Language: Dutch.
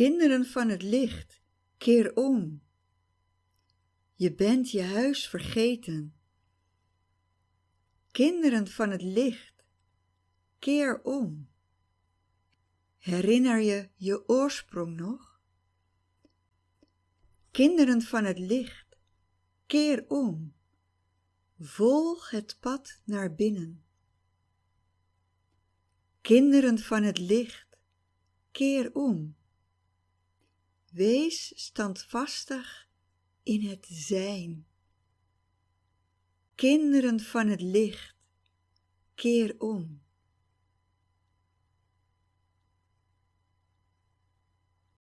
Kinderen van het licht, keer om. Je bent je huis vergeten. Kinderen van het licht, keer om. Herinner je je oorsprong nog? Kinderen van het licht, keer om. Volg het pad naar binnen. Kinderen van het licht, keer om. Wees standvastig in het zijn. Kinderen van het licht, keer om.